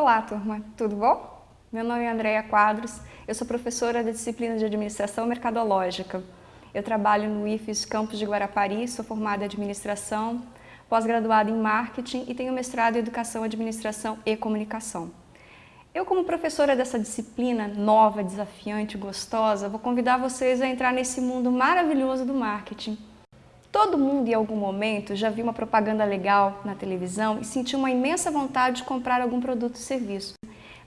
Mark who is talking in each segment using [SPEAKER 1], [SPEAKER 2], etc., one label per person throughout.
[SPEAKER 1] Olá, turma, tudo bom? Meu nome é Andréia Quadros, eu sou professora da disciplina de Administração Mercadológica. Eu trabalho no IFES Campus de Guarapari, sou formada em Administração, pós-graduada em Marketing e tenho mestrado em Educação, Administração e Comunicação. Eu, como professora dessa disciplina nova, desafiante, gostosa, vou convidar vocês a entrar nesse mundo maravilhoso do marketing. Todo mundo, em algum momento, já viu uma propaganda legal na televisão e sentiu uma imensa vontade de comprar algum produto ou serviço.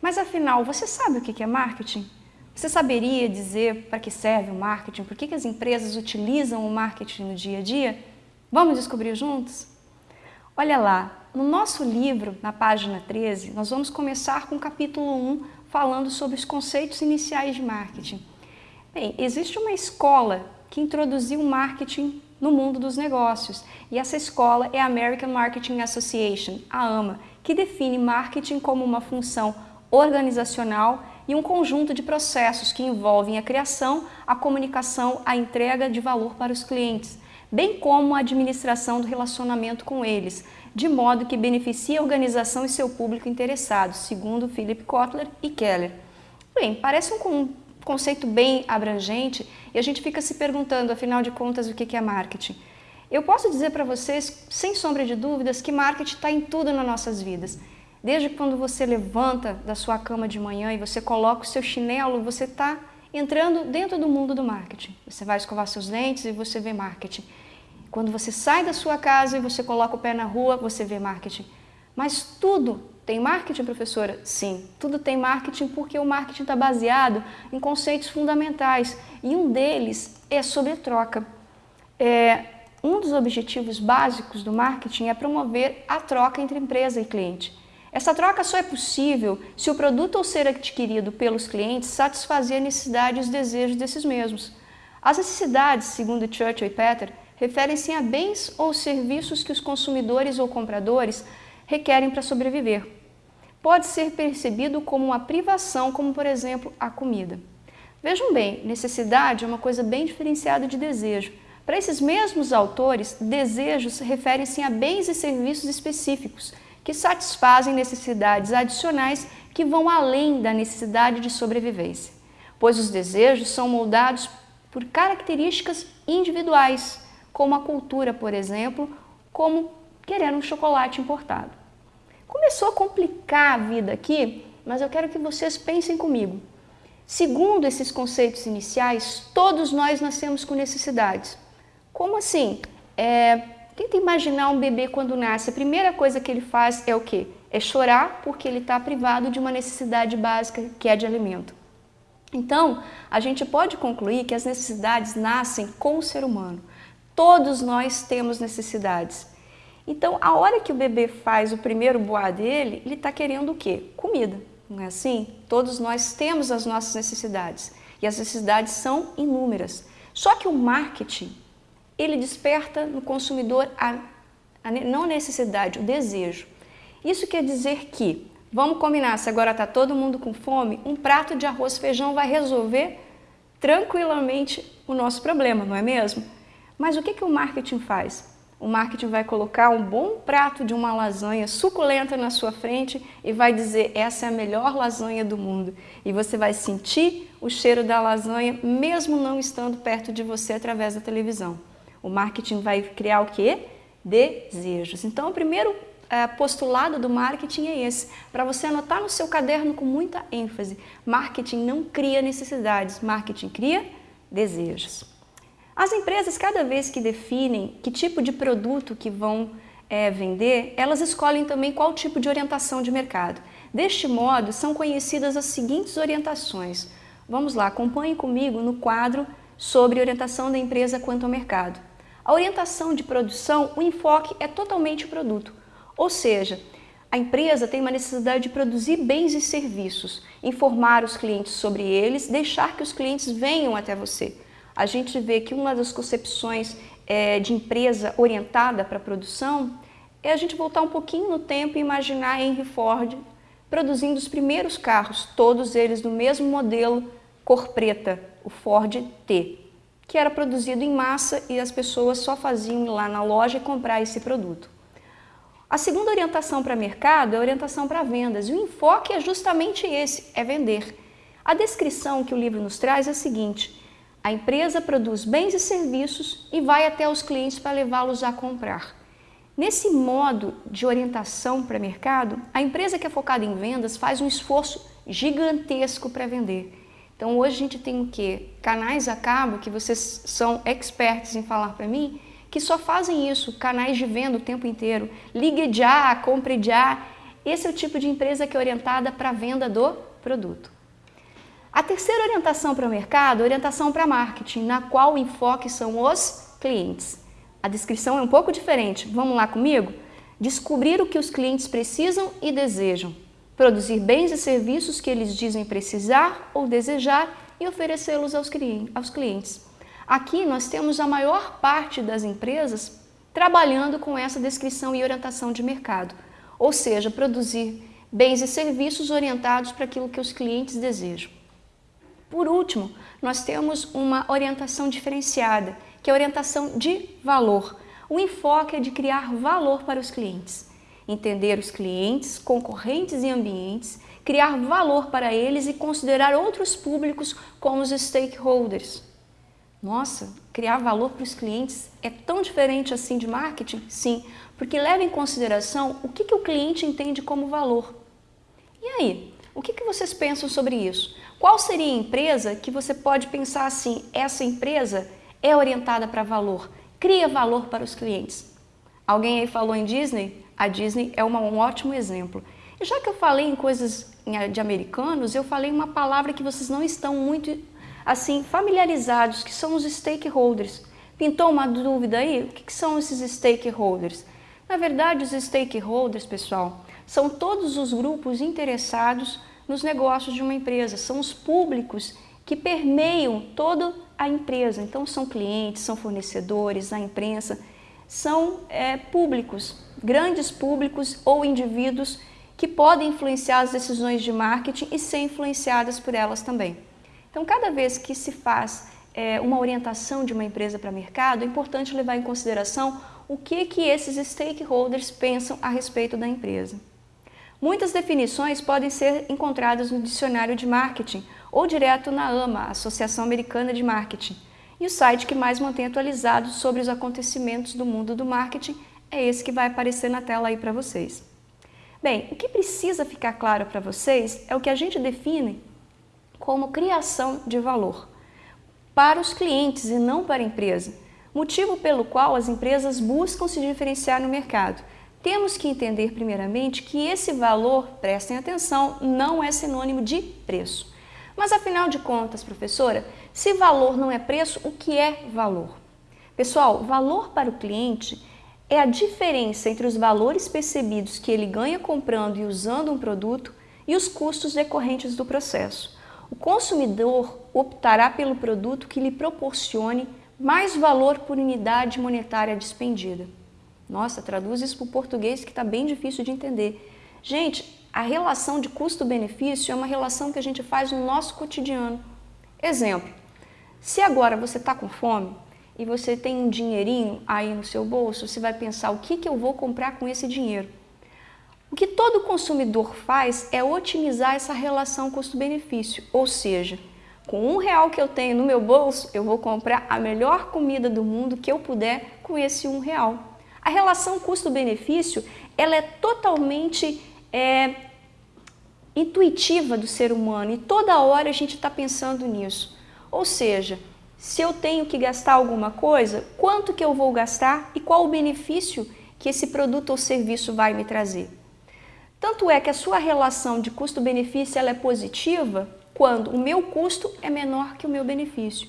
[SPEAKER 1] Mas afinal, você sabe o que é marketing? Você saberia dizer para que serve o marketing? Por que as empresas utilizam o marketing no dia a dia? Vamos descobrir juntos? Olha lá, no nosso livro, na página 13, nós vamos começar com o capítulo 1, falando sobre os conceitos iniciais de marketing. Bem, existe uma escola que introduziu o marketing no mundo dos negócios. E essa escola é a American Marketing Association, a AMA, que define marketing como uma função organizacional e um conjunto de processos que envolvem a criação, a comunicação, a entrega de valor para os clientes, bem como a administração do relacionamento com eles, de modo que beneficie a organização e seu público interessado, segundo Philip Kotler e Keller. Bem, parece um conceito bem abrangente e a gente fica se perguntando, afinal de contas, o que é marketing. Eu posso dizer para vocês, sem sombra de dúvidas, que marketing está em tudo nas nossas vidas. Desde quando você levanta da sua cama de manhã e você coloca o seu chinelo, você está entrando dentro do mundo do marketing. Você vai escovar seus dentes e você vê marketing. Quando você sai da sua casa e você coloca o pé na rua, você vê marketing. Mas tudo tem marketing, professora? Sim, tudo tem marketing porque o marketing está baseado em conceitos fundamentais e um deles é sobre troca. É, um dos objetivos básicos do marketing é promover a troca entre empresa e cliente. Essa troca só é possível se o produto ou ser adquirido pelos clientes satisfazer a necessidade e os desejos desses mesmos. As necessidades, segundo Churchill e Peter, referem-se a bens ou serviços que os consumidores ou compradores requerem para sobreviver. Pode ser percebido como uma privação, como por exemplo a comida. Vejam bem, necessidade é uma coisa bem diferenciada de desejo. Para esses mesmos autores, desejos referem-se a bens e serviços específicos, que satisfazem necessidades adicionais que vão além da necessidade de sobrevivência, pois os desejos são moldados por características individuais, como a cultura, por exemplo, como querendo um chocolate importado. Começou a complicar a vida aqui, mas eu quero que vocês pensem comigo. Segundo esses conceitos iniciais, todos nós nascemos com necessidades. Como assim? É, tenta imaginar um bebê quando nasce. A primeira coisa que ele faz é o quê? É chorar porque ele está privado de uma necessidade básica que é de alimento. Então, a gente pode concluir que as necessidades nascem com o ser humano. Todos nós temos necessidades. Então, a hora que o bebê faz o primeiro boá dele, ele está querendo o quê? Comida, não é assim? Todos nós temos as nossas necessidades e as necessidades são inúmeras. Só que o marketing, ele desperta no consumidor a, a não necessidade, o desejo. Isso quer dizer que, vamos combinar, se agora está todo mundo com fome, um prato de arroz e feijão vai resolver tranquilamente o nosso problema, não é mesmo? Mas o que, que o marketing faz? O marketing vai colocar um bom prato de uma lasanha suculenta na sua frente e vai dizer essa é a melhor lasanha do mundo. E você vai sentir o cheiro da lasanha mesmo não estando perto de você através da televisão. O marketing vai criar o quê? Desejos. Então, o primeiro é, postulado do marketing é esse, para você anotar no seu caderno com muita ênfase. Marketing não cria necessidades, marketing cria desejos. As empresas, cada vez que definem que tipo de produto que vão é, vender, elas escolhem também qual tipo de orientação de mercado. Deste modo, são conhecidas as seguintes orientações. Vamos lá, acompanhe comigo no quadro sobre orientação da empresa quanto ao mercado. A orientação de produção, o enfoque é totalmente o produto, ou seja, a empresa tem uma necessidade de produzir bens e serviços, informar os clientes sobre eles, deixar que os clientes venham até você a gente vê que uma das concepções é, de empresa orientada para a produção é a gente voltar um pouquinho no tempo e imaginar Henry Ford produzindo os primeiros carros, todos eles do mesmo modelo cor preta, o Ford T, que era produzido em massa e as pessoas só faziam ir lá na loja e comprar esse produto. A segunda orientação para mercado é a orientação para vendas, e o enfoque é justamente esse, é vender. A descrição que o livro nos traz é a seguinte, a empresa produz bens e serviços e vai até os clientes para levá-los a comprar. Nesse modo de orientação para mercado, a empresa que é focada em vendas faz um esforço gigantesco para vender. Então hoje a gente tem o quê? Canais a cabo, que vocês são expertos em falar para mim, que só fazem isso, canais de venda o tempo inteiro. Ligue já, compre já. Esse é o tipo de empresa que é orientada para a venda do produto. A terceira orientação para o mercado é orientação para marketing, na qual o enfoque são os clientes. A descrição é um pouco diferente. Vamos lá comigo? Descobrir o que os clientes precisam e desejam. Produzir bens e serviços que eles dizem precisar ou desejar e oferecê-los aos clientes. Aqui nós temos a maior parte das empresas trabalhando com essa descrição e orientação de mercado, ou seja, produzir bens e serviços orientados para aquilo que os clientes desejam. Por último, nós temos uma orientação diferenciada, que é a orientação de valor. O enfoque é de criar valor para os clientes, entender os clientes, concorrentes e ambientes, criar valor para eles e considerar outros públicos como os stakeholders, nossa, criar valor para os clientes é tão diferente assim de marketing? Sim, porque leva em consideração o que, que o cliente entende como valor. E aí, o que, que vocês pensam sobre isso? Qual seria a empresa que você pode pensar assim, essa empresa é orientada para valor, cria valor para os clientes? Alguém aí falou em Disney? A Disney é uma, um ótimo exemplo. E já que eu falei em coisas de americanos, eu falei uma palavra que vocês não estão muito assim familiarizados, que são os stakeholders. Pintou uma dúvida aí? O que, que são esses stakeholders? Na verdade, os stakeholders, pessoal, são todos os grupos interessados nos negócios de uma empresa, são os públicos que permeiam toda a empresa. Então, são clientes, são fornecedores, a imprensa, são é, públicos, grandes públicos ou indivíduos que podem influenciar as decisões de marketing e ser influenciadas por elas também. Então, cada vez que se faz é, uma orientação de uma empresa para mercado, é importante levar em consideração o que, que esses stakeholders pensam a respeito da empresa. Muitas definições podem ser encontradas no dicionário de marketing ou direto na AMA, Associação Americana de Marketing. E o site que mais mantém atualizado sobre os acontecimentos do mundo do marketing é esse que vai aparecer na tela aí para vocês. Bem, o que precisa ficar claro para vocês é o que a gente define como criação de valor para os clientes e não para a empresa, motivo pelo qual as empresas buscam se diferenciar no mercado. Temos que entender primeiramente que esse valor, prestem atenção, não é sinônimo de preço. Mas afinal de contas, professora, se valor não é preço, o que é valor? Pessoal, valor para o cliente é a diferença entre os valores percebidos que ele ganha comprando e usando um produto e os custos decorrentes do processo. O consumidor optará pelo produto que lhe proporcione mais valor por unidade monetária despendida. Nossa, traduz isso para o português que está bem difícil de entender. Gente, a relação de custo-benefício é uma relação que a gente faz no nosso cotidiano. Exemplo, se agora você está com fome e você tem um dinheirinho aí no seu bolso, você vai pensar o que, que eu vou comprar com esse dinheiro. O que todo consumidor faz é otimizar essa relação custo-benefício, ou seja, com um real que eu tenho no meu bolso, eu vou comprar a melhor comida do mundo que eu puder com esse um real. A relação custo-benefício, ela é totalmente é, intuitiva do ser humano e toda hora a gente está pensando nisso. Ou seja, se eu tenho que gastar alguma coisa, quanto que eu vou gastar e qual o benefício que esse produto ou serviço vai me trazer. Tanto é que a sua relação de custo-benefício é positiva quando o meu custo é menor que o meu benefício.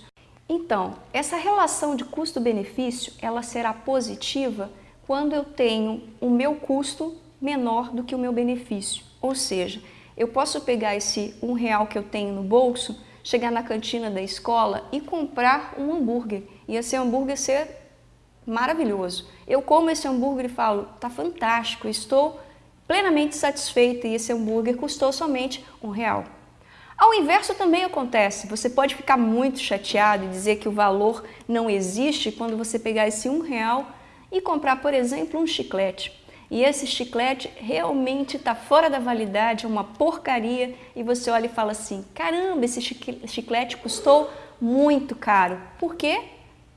[SPEAKER 1] Então, essa relação de custo-benefício ela será positiva quando eu tenho o meu custo menor do que o meu benefício. Ou seja, eu posso pegar esse um real que eu tenho no bolso, chegar na cantina da escola e comprar um hambúrguer. E esse hambúrguer ser maravilhoso. Eu como esse hambúrguer e falo, tá fantástico, estou plenamente satisfeita e esse hambúrguer custou somente um real. Ao inverso também acontece, você pode ficar muito chateado e dizer que o valor não existe quando você pegar esse um real e comprar, por exemplo, um chiclete. e esse chiclete realmente está fora da validade, é uma porcaria, e você olha e fala assim, caramba, esse chiclete custou muito caro. Por quê?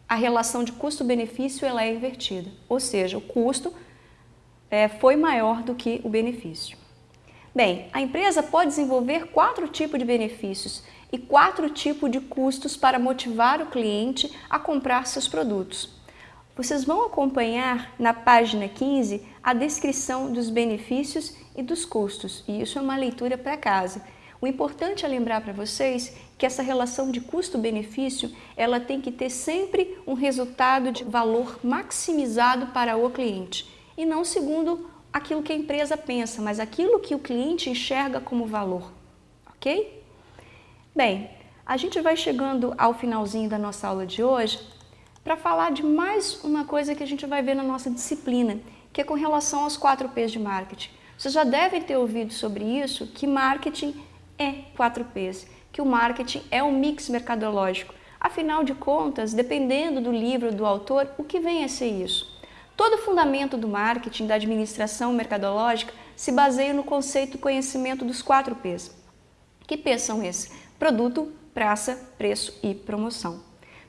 [SPEAKER 1] A relação de custo-benefício ela é invertida, ou seja, o custo é, foi maior do que o benefício. Bem, a empresa pode desenvolver quatro tipos de benefícios e quatro tipos de custos para motivar o cliente a comprar seus produtos. Vocês vão acompanhar na página 15 a descrição dos benefícios e dos custos, e isso é uma leitura para casa. O importante é lembrar para vocês que essa relação de custo-benefício, ela tem que ter sempre um resultado de valor maximizado para o cliente, e não segundo aquilo que a empresa pensa, mas aquilo que o cliente enxerga como valor, ok? Bem, a gente vai chegando ao finalzinho da nossa aula de hoje para falar de mais uma coisa que a gente vai ver na nossa disciplina, que é com relação aos 4 P's de marketing. Vocês já devem ter ouvido sobre isso, que marketing é 4 P's, que o marketing é um mix mercadológico. Afinal de contas, dependendo do livro do autor, o que vem a ser isso? Todo o fundamento do marketing, da administração mercadológica, se baseia no conceito conhecimento dos 4 P's. Que P's são esses? Produto, praça, preço e promoção.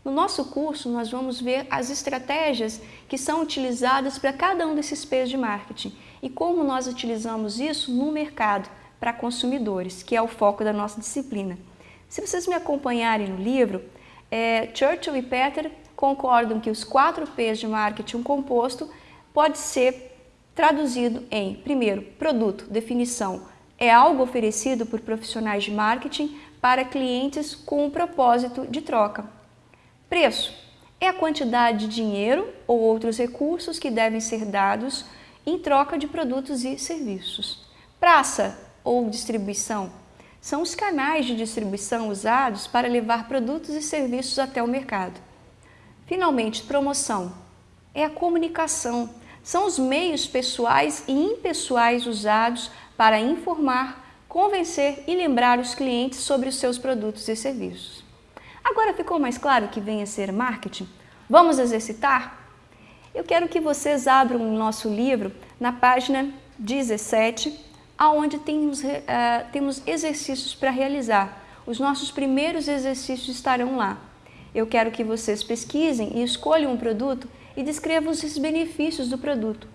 [SPEAKER 1] No nosso curso, nós vamos ver as estratégias que são utilizadas para cada um desses P's de marketing e como nós utilizamos isso no mercado para consumidores, que é o foco da nossa disciplina. Se vocês me acompanharem no livro, é, Churchill e Peter concordam que os quatro P's de marketing composto pode ser traduzido em, primeiro, produto, definição, é algo oferecido por profissionais de marketing para clientes com o propósito de troca. Preço, é a quantidade de dinheiro ou outros recursos que devem ser dados em troca de produtos e serviços. Praça ou distribuição, são os canais de distribuição usados para levar produtos e serviços até o mercado. Finalmente, promoção é a comunicação. São os meios pessoais e impessoais usados para informar, convencer e lembrar os clientes sobre os seus produtos e serviços. Agora ficou mais claro que vem a ser marketing? Vamos exercitar? Eu quero que vocês abram o nosso livro na página 17, onde temos, uh, temos exercícios para realizar. Os nossos primeiros exercícios estarão lá. Eu quero que vocês pesquisem e escolham um produto e descrevam os benefícios do produto.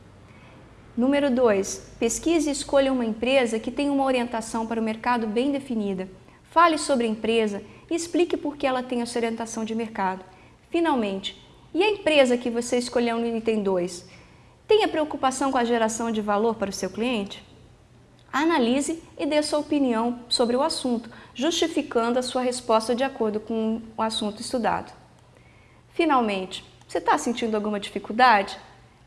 [SPEAKER 1] Número 2. Pesquise e escolha uma empresa que tenha uma orientação para o mercado bem definida. Fale sobre a empresa e explique por que ela tem essa orientação de mercado. Finalmente, e a empresa que você escolheu no item 2? Tenha preocupação com a geração de valor para o seu cliente? Analise e dê sua opinião sobre o assunto, justificando a sua resposta de acordo com o assunto estudado. Finalmente, você está sentindo alguma dificuldade?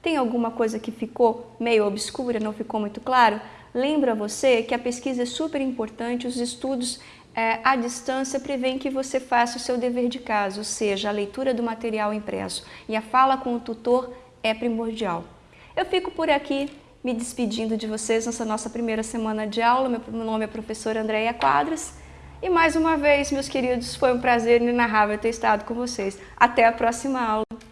[SPEAKER 1] Tem alguma coisa que ficou meio obscura, não ficou muito claro? Lembra você que a pesquisa é super importante, os estudos é, à distância prevêem que você faça o seu dever de casa, ou seja, a leitura do material impresso. E a fala com o tutor é primordial. Eu fico por aqui, me despedindo de vocês nessa nossa primeira semana de aula. Meu nome é professora Andréia Quadros. E mais uma vez, meus queridos, foi um prazer inenarrável ter estado com vocês. Até a próxima aula.